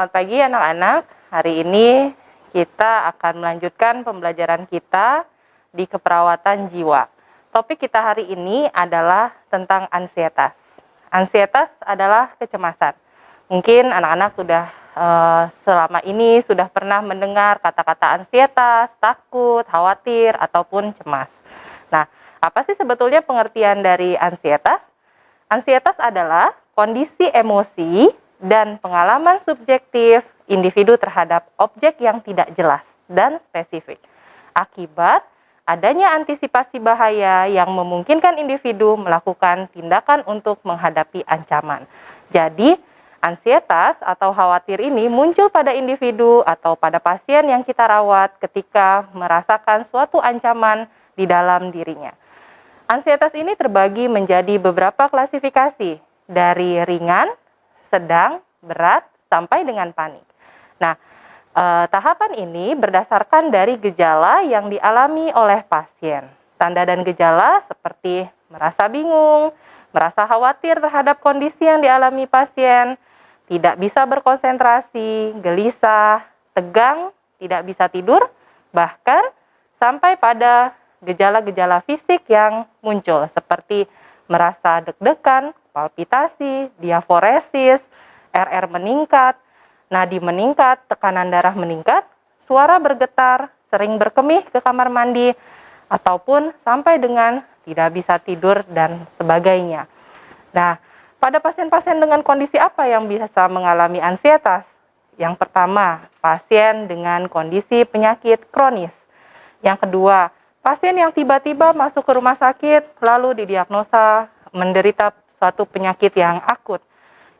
Selamat pagi anak-anak. Hari ini kita akan melanjutkan pembelajaran kita di keperawatan jiwa. Topik kita hari ini adalah tentang ansietas. Ansietas adalah kecemasan. Mungkin anak-anak sudah uh, selama ini sudah pernah mendengar kata-kata ansietas, takut, khawatir, ataupun cemas. Nah, apa sih sebetulnya pengertian dari ansietas? Ansietas adalah kondisi emosi dan pengalaman subjektif individu terhadap objek yang tidak jelas dan spesifik. Akibat adanya antisipasi bahaya yang memungkinkan individu melakukan tindakan untuk menghadapi ancaman. Jadi, ansietas atau khawatir ini muncul pada individu atau pada pasien yang kita rawat ketika merasakan suatu ancaman di dalam dirinya. Ansietas ini terbagi menjadi beberapa klasifikasi dari ringan sedang, berat, sampai dengan panik. Nah, eh, tahapan ini berdasarkan dari gejala yang dialami oleh pasien. Tanda dan gejala seperti merasa bingung, merasa khawatir terhadap kondisi yang dialami pasien, tidak bisa berkonsentrasi, gelisah, tegang, tidak bisa tidur, bahkan sampai pada gejala-gejala fisik yang muncul seperti merasa deg-degan, palpitasi, diaforesis, RR meningkat, nadi meningkat, tekanan darah meningkat, suara bergetar, sering berkemih ke kamar mandi, ataupun sampai dengan tidak bisa tidur dan sebagainya. Nah, pada pasien-pasien dengan kondisi apa yang bisa mengalami ansietas? Yang pertama, pasien dengan kondisi penyakit kronis. Yang kedua, pasien yang tiba-tiba masuk ke rumah sakit lalu didiagnosa menderita suatu penyakit yang akut.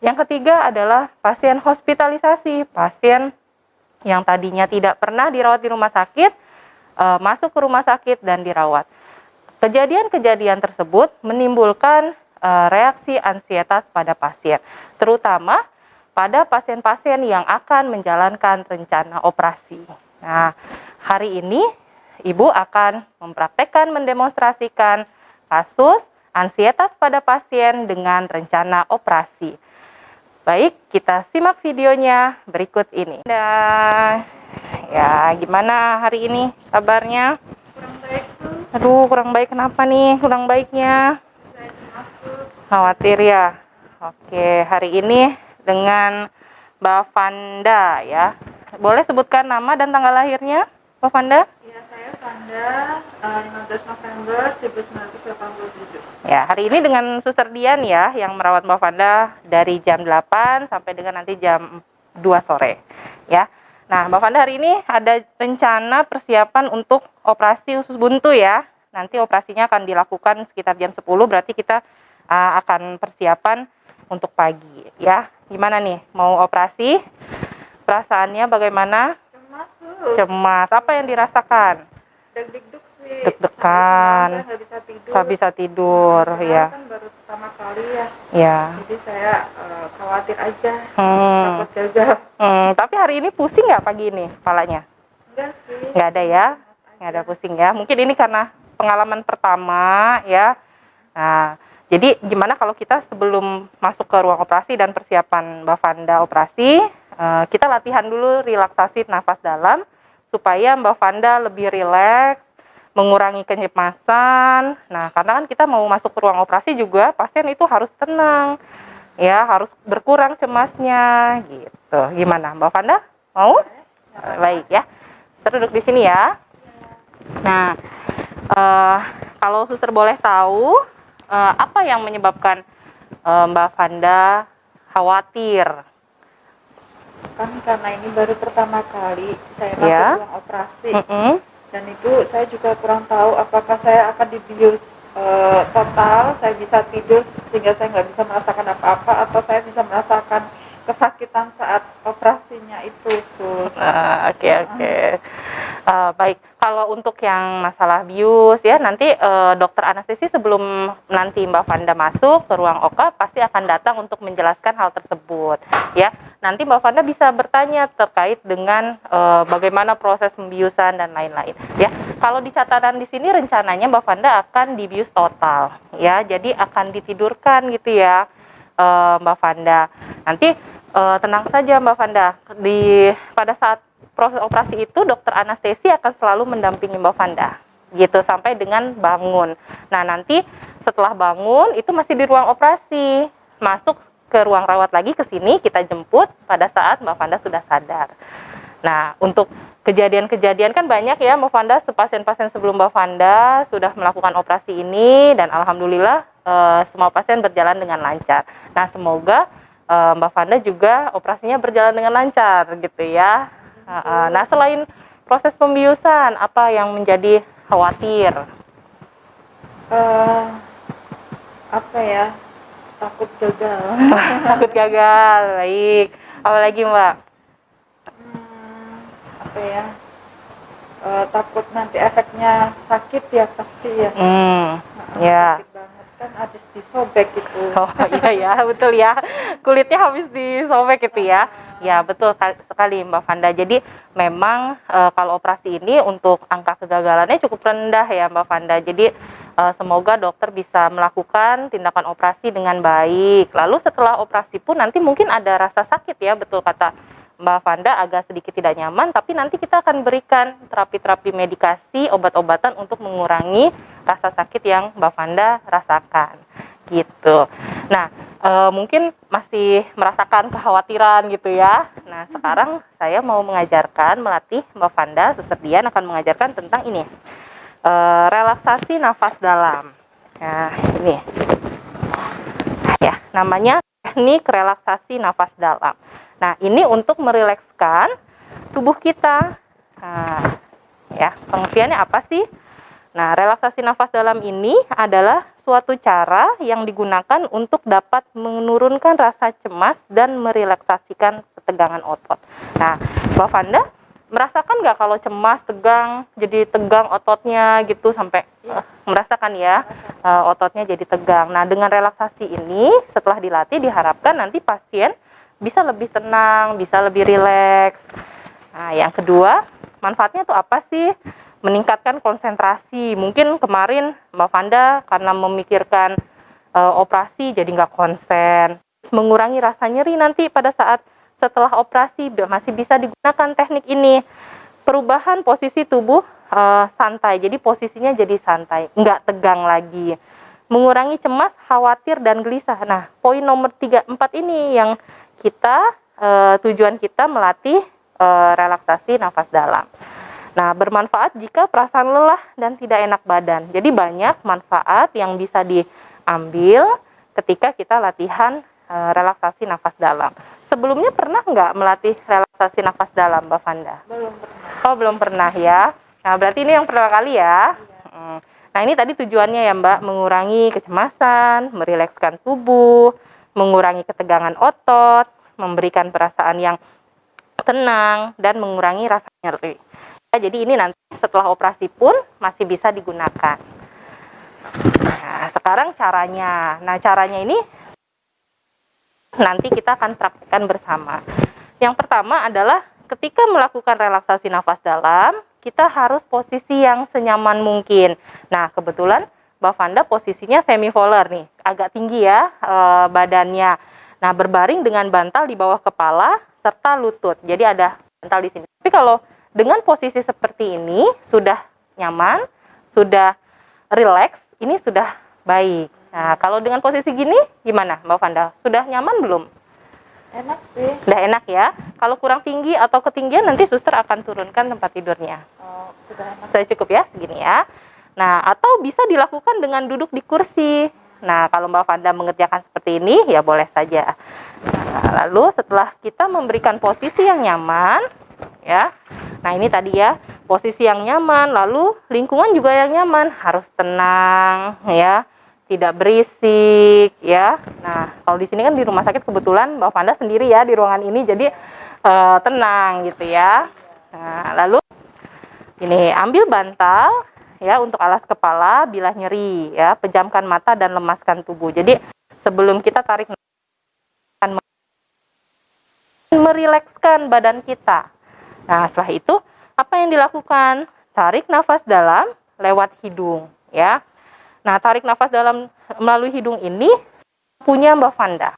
Yang ketiga adalah pasien hospitalisasi, pasien yang tadinya tidak pernah dirawat di rumah sakit, e, masuk ke rumah sakit dan dirawat. Kejadian-kejadian tersebut menimbulkan e, reaksi ansietas pada pasien, terutama pada pasien-pasien yang akan menjalankan rencana operasi. Nah, hari ini Ibu akan mempraktekkan mendemonstrasikan kasus ansietas pada pasien dengan rencana operasi. Baik, kita simak videonya berikut ini. Dan ya, gimana hari ini kabarnya? Kurang baik tuh. Aduh, kurang baik kenapa nih? Kurang baiknya? Khawatir ya. Oke, hari ini dengan Mbak Vanda ya. Boleh sebutkan nama dan tanggal lahirnya, Mbak Vanda? Vanda, 15 November 1987. Ya, hari ini dengan Suster Dian ya yang merawat Mbak Vanda dari jam 8 sampai dengan nanti jam 2 sore. Ya. Nah, Mbak Vanda hari ini ada rencana persiapan untuk operasi usus buntu ya. Nanti operasinya akan dilakukan sekitar jam 10 berarti kita uh, akan persiapan untuk pagi ya. Gimana nih? Mau operasi? Perasaannya bagaimana? Cemas. Cemas. Apa yang dirasakan? deg-deg deg-degan. nggak bisa tidur. Bisa tidur ya kan baru pertama kali ya. Ya jadi saya uh, khawatir aja. Hmm. takut gagal hmm. tapi hari ini pusing nggak pagi ini kepalanya? Enggak sih. Nggak ada ya? Nggak ada pusing ya. Mungkin ini karena pengalaman pertama ya. Nah jadi gimana kalau kita sebelum masuk ke ruang operasi dan persiapan Mbak Vanda operasi, uh, kita latihan dulu relaksasi nafas dalam supaya Mbak Vanda lebih rileks, mengurangi kecemasan. Nah, karena kan kita mau masuk ke ruang operasi juga pasien itu harus tenang. Ya, harus berkurang cemasnya gitu. Gimana, Mbak Vanda? Mau? Baik ya. Suster duduk di sini ya. Nah, uh, kalau suster boleh tahu uh, apa yang menyebabkan uh, Mbak Vanda khawatir kan karena ini baru pertama kali saya masuk ya. ruang operasi mm -hmm. Dan itu saya juga kurang tahu apakah saya akan dibius uh, total saya bisa tidur sehingga saya nggak bisa merasakan apa-apa atau saya bisa merasakan kesakitan saat operasinya itu sus. Ah, oke oke. Okay, uh, baik. kalau untuk yang masalah bius ya nanti uh, dokter anestesi sebelum nanti Mbak Vanda masuk ke ruang OKA pasti akan datang untuk menjelaskan hal tersebut ya. Nanti Mbak Vanda bisa bertanya terkait dengan uh, bagaimana proses pembiusan dan lain-lain ya. Kalau di catatan di sini rencananya Mbak Vanda akan dibius total ya. Jadi akan ditidurkan gitu ya uh, Mbak Vanda. Nanti uh, tenang saja Mbak Vanda. Di pada saat proses operasi itu dokter anestesi akan selalu mendampingi Mbak Vanda gitu sampai dengan bangun. Nah, nanti setelah bangun itu masih di ruang operasi. Masuk ke ruang rawat lagi ke sini kita jemput pada saat Mbak Vanda sudah sadar. Nah, untuk kejadian-kejadian kan banyak ya Mbak Vanda, pasien-pasien sebelum Mbak Vanda sudah melakukan operasi ini dan alhamdulillah e, semua pasien berjalan dengan lancar. Nah, semoga e, Mbak Vanda juga operasinya berjalan dengan lancar gitu ya. Nah, selain proses pembiusan, apa yang menjadi khawatir? Uh, apa ya? Takut gagal. Takut gagal, baik. Apalagi Mbak? apa ya uh, takut nanti efeknya sakit ya pasti ya hmm, nah, ya sakit banget kan habis disobek itu oh iya ya betul ya kulitnya habis disobek itu ya ya betul sekali Mbak Fanda. Jadi memang e, kalau operasi ini untuk angka kegagalannya cukup rendah ya Mbak Fanda. Jadi e, semoga dokter bisa melakukan tindakan operasi dengan baik. Lalu setelah operasi pun nanti mungkin ada rasa sakit ya betul kata Mbak Vanda agak sedikit tidak nyaman, tapi nanti kita akan berikan terapi-terapi medikasi, obat-obatan untuk mengurangi rasa sakit yang Mbak Vanda rasakan. Gitu. Nah, e, mungkin masih merasakan kekhawatiran gitu ya. Nah, sekarang saya mau mengajarkan, melatih Mbak Vanda, Suster Dian akan mengajarkan tentang ini. E, relaksasi nafas dalam. Nah, ini. Ya, namanya teknik relaksasi nafas dalam. Nah, ini untuk merilekskan tubuh kita. Nah, ya, pengertiannya apa sih? Nah, relaksasi nafas dalam ini adalah suatu cara yang digunakan untuk dapat menurunkan rasa cemas dan merileksasikan ketegangan otot. Nah, Mbak Fanda merasakan nggak kalau cemas, tegang, jadi tegang ototnya gitu sampai uh, merasakan ya uh, ototnya jadi tegang. Nah, dengan relaksasi ini setelah dilatih diharapkan nanti pasien bisa lebih tenang, bisa lebih rileks. Nah, yang kedua, manfaatnya tuh apa sih? Meningkatkan konsentrasi. Mungkin kemarin Mbak Vanda karena memikirkan e, operasi jadi nggak konsen. Mengurangi rasa nyeri nanti pada saat setelah operasi masih bisa digunakan teknik ini. Perubahan posisi tubuh e, santai, jadi posisinya jadi santai, nggak tegang lagi. Mengurangi cemas, khawatir, dan gelisah. Nah, poin nomor 3, 4 ini yang kita e, tujuan kita melatih e, relaksasi nafas dalam. Nah, bermanfaat jika perasaan lelah dan tidak enak badan. Jadi banyak manfaat yang bisa diambil ketika kita latihan e, relaksasi nafas dalam. Sebelumnya pernah nggak melatih relaksasi nafas dalam, Mbak Fanda? Belum pernah. Oh, belum pernah ya. Nah, berarti ini yang pertama kali ya. Iya. Nah, ini tadi tujuannya ya, Mbak, mengurangi kecemasan, merilekskan tubuh, mengurangi ketegangan otot, memberikan perasaan yang tenang, dan mengurangi rasa nyeri. Ya, jadi ini nanti setelah operasi pun masih bisa digunakan. Nah, sekarang caranya. Nah, caranya ini nanti kita akan praktekkan bersama. Yang pertama adalah ketika melakukan relaksasi nafas dalam, kita harus posisi yang senyaman mungkin. Nah, kebetulan Mbak Vanda posisinya semi volar nih, agak tinggi ya e, badannya. Nah, berbaring dengan bantal di bawah kepala serta lutut. Jadi ada bantal di sini. Tapi kalau dengan posisi seperti ini sudah nyaman, sudah rileks, ini sudah baik. Nah, kalau dengan posisi gini gimana Mbak Vanda? Sudah nyaman belum? Enak sih. Sudah enak ya. Kalau kurang tinggi atau ketinggian nanti suster akan turunkan tempat tidurnya. Oh, sudah enak. Sudah cukup ya segini ya. Nah, atau bisa dilakukan dengan duduk di kursi. Nah, kalau Mbak Fanda mengerjakan seperti ini, ya boleh saja. Nah, lalu setelah kita memberikan posisi yang nyaman, ya. Nah, ini tadi ya, posisi yang nyaman, lalu lingkungan juga yang nyaman, harus tenang, ya. Tidak berisik, ya. Nah, kalau di sini kan di rumah sakit kebetulan Mbak Fanda sendiri ya di ruangan ini, jadi uh, tenang gitu ya. Nah, lalu ini ambil bantal, ya untuk alas kepala bila nyeri ya pejamkan mata dan lemaskan tubuh jadi sebelum kita tarik merilekskan badan kita nah setelah itu apa yang dilakukan tarik nafas dalam lewat hidung ya nah tarik nafas dalam melalui hidung ini punya Mbak Vanda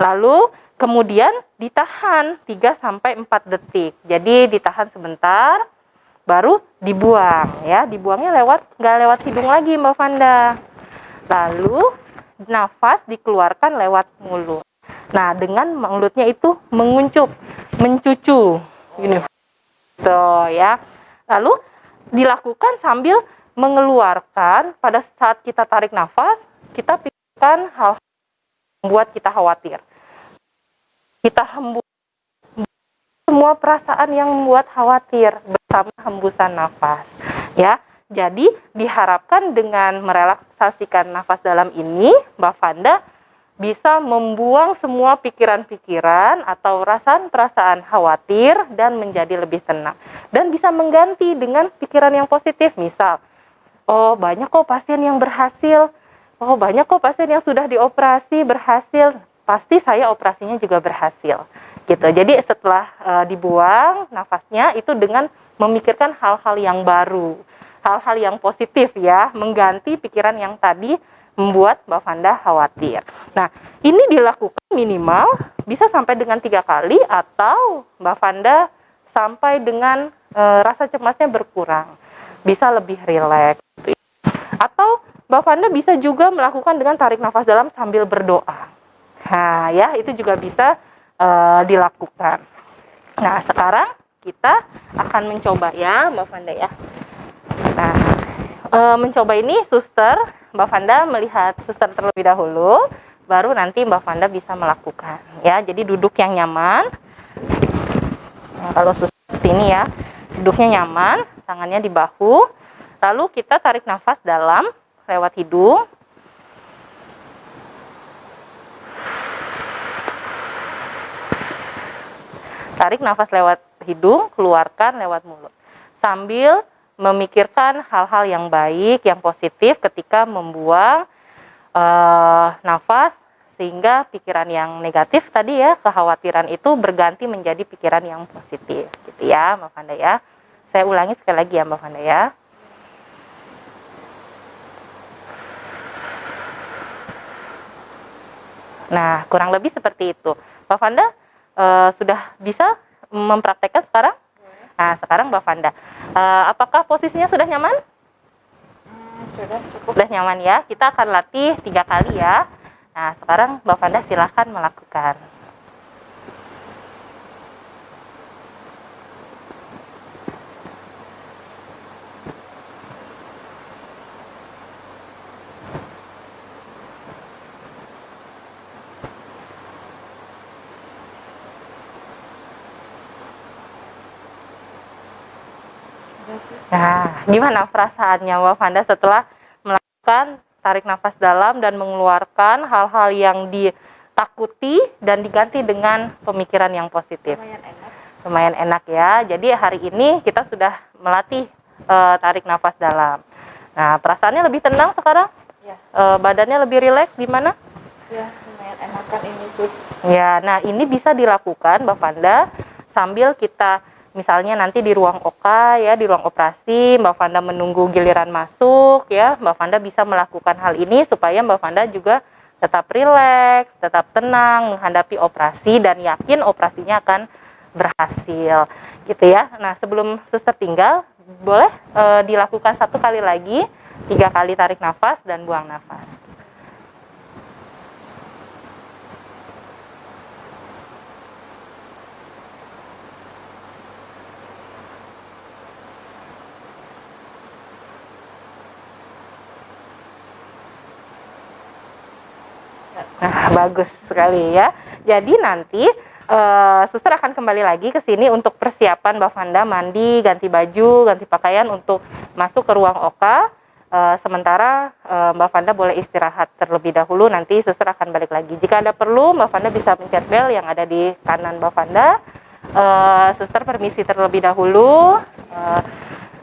lalu kemudian ditahan 3 sampai 4 detik. Jadi ditahan sebentar baru dibuang ya. Dibuangnya lewat nggak lewat hidung lagi Mbak Vanda. Lalu nafas dikeluarkan lewat mulut. Nah, dengan mulutnya itu menguncup, mencucu. Gini. Tuh ya. Lalu dilakukan sambil mengeluarkan pada saat kita tarik nafas, kita pikirkan hal yang membuat kita khawatir. Kita hembus semua perasaan yang membuat khawatir bersama hembusan nafas. Ya, jadi diharapkan dengan merelaksasikan nafas dalam ini, Mbak Fanda bisa membuang semua pikiran-pikiran atau perasaan-perasaan khawatir dan menjadi lebih tenang. Dan bisa mengganti dengan pikiran yang positif, misal, oh banyak kok pasien yang berhasil, oh banyak kok pasien yang sudah dioperasi berhasil, pasti saya operasinya juga berhasil. Gitu. Jadi setelah uh, dibuang nafasnya itu dengan memikirkan hal-hal yang baru, hal-hal yang positif ya, mengganti pikiran yang tadi membuat Mbak Fanda khawatir. Nah, ini dilakukan minimal bisa sampai dengan tiga kali atau Mbak Fanda sampai dengan e, rasa cemasnya berkurang, bisa lebih rileks. Atau Mbak Fanda bisa juga melakukan dengan tarik nafas dalam sambil berdoa. Nah, ya itu juga bisa e, dilakukan. Nah, sekarang kita akan mencoba ya, Mbak Fanda ya. Nah, e, mencoba ini suster Mbak Fanda melihat suster terlebih dahulu, baru nanti Mbak Fanda bisa melakukan. Ya, jadi duduk yang nyaman. Nah, kalau suster ini ya, duduknya nyaman, tangannya di bahu. Lalu kita tarik nafas dalam lewat hidung. Tarik nafas lewat hidung, keluarkan lewat mulut. Sambil memikirkan hal-hal yang baik, yang positif ketika membuang uh, nafas sehingga pikiran yang negatif tadi ya, kekhawatiran itu berganti menjadi pikiran yang positif gitu ya, Mbak Fanda ya. Saya ulangi sekali lagi ya, Mbak Fanda ya. Nah, kurang lebih seperti itu. Mbak Fanda uh, sudah bisa mempraktekkan sekarang? Nah, sekarang Mbak Fanda, uh, apakah posisinya sudah nyaman? Hmm, sudah cukup. Sudah nyaman ya. Kita akan latih tiga kali ya. Nah, sekarang Mbak Fanda silahkan melakukan. Nah, gimana perasaannya Mbak Fanda setelah melakukan tarik nafas dalam dan mengeluarkan hal-hal yang ditakuti dan diganti dengan pemikiran yang positif? Lumayan enak. Lumayan enak ya. Jadi hari ini kita sudah melatih uh, tarik nafas dalam. Nah, perasaannya lebih tenang sekarang? Ya. Uh, badannya lebih rileks mana? Ya, lumayan enakan ini tuh. Ya, nah ini bisa dilakukan Mbak Fanda sambil kita misalnya nanti di ruang OKA ya di ruang operasi Mbak Fanda menunggu giliran masuk ya Mbak Fanda bisa melakukan hal ini supaya Mbak Fanda juga tetap rileks, tetap tenang menghadapi operasi dan yakin operasinya akan berhasil gitu ya. Nah sebelum suster tinggal boleh e, dilakukan satu kali lagi tiga kali tarik nafas dan buang nafas. Nah, bagus sekali ya. Jadi nanti uh, suster akan kembali lagi ke sini untuk persiapan Mbak Fanda mandi, ganti baju, ganti pakaian untuk masuk ke ruang oka. Uh, sementara uh, Mbak Fanda boleh istirahat terlebih dahulu, nanti suster akan balik lagi. Jika ada perlu, Mbak Fanda bisa mencet bel yang ada di kanan Mbak Fanda. Uh, suster permisi terlebih dahulu. Uh,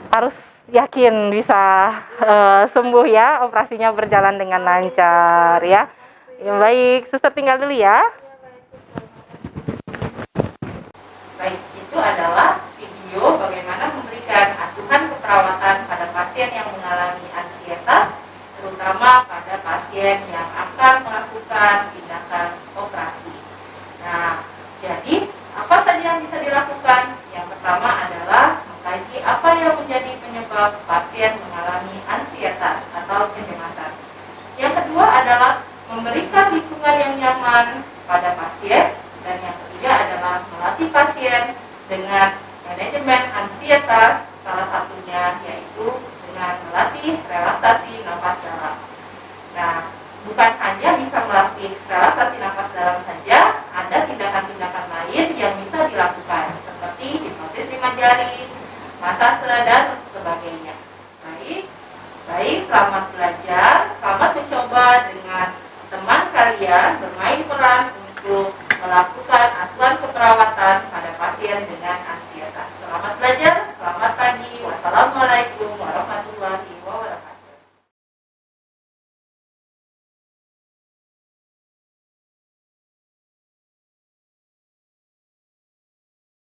harus yakin bisa uh, sembuh ya, operasinya berjalan dengan lancar ya. Ya baik, suster tinggal dulu ya. Baik, itu adalah video bagaimana memberikan asuhan keperawatan pada pasien yang mengalami ansietas, terutama pada pasien yang akan melakukan pelajari, sedang dan sebagainya. Baik, baik selamat belajar, selamat mencoba dengan teman kalian bermain peran